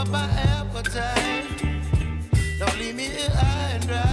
up my appetite. Don't leave me here high and dry.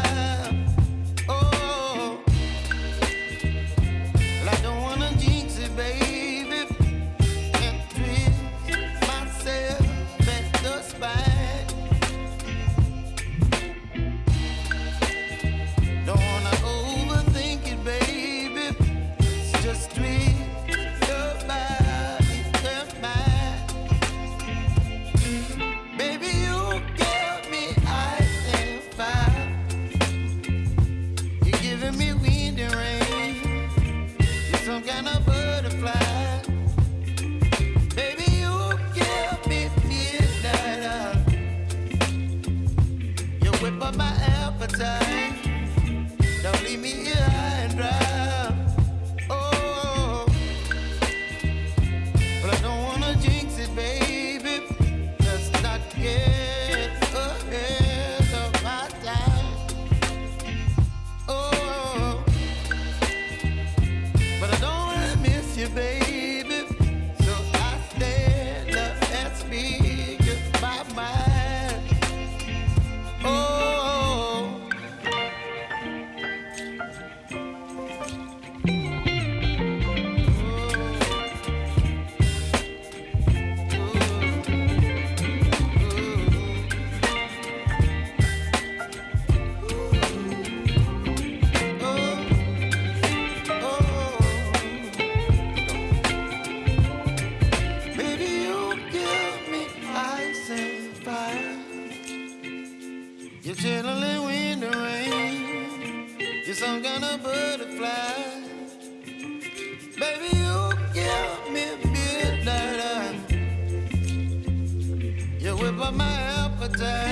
my appetite. Don't leave me here. You're chilling when the rain. You're some kind of butterfly. Baby, you give me midnight. You whip up my appetite.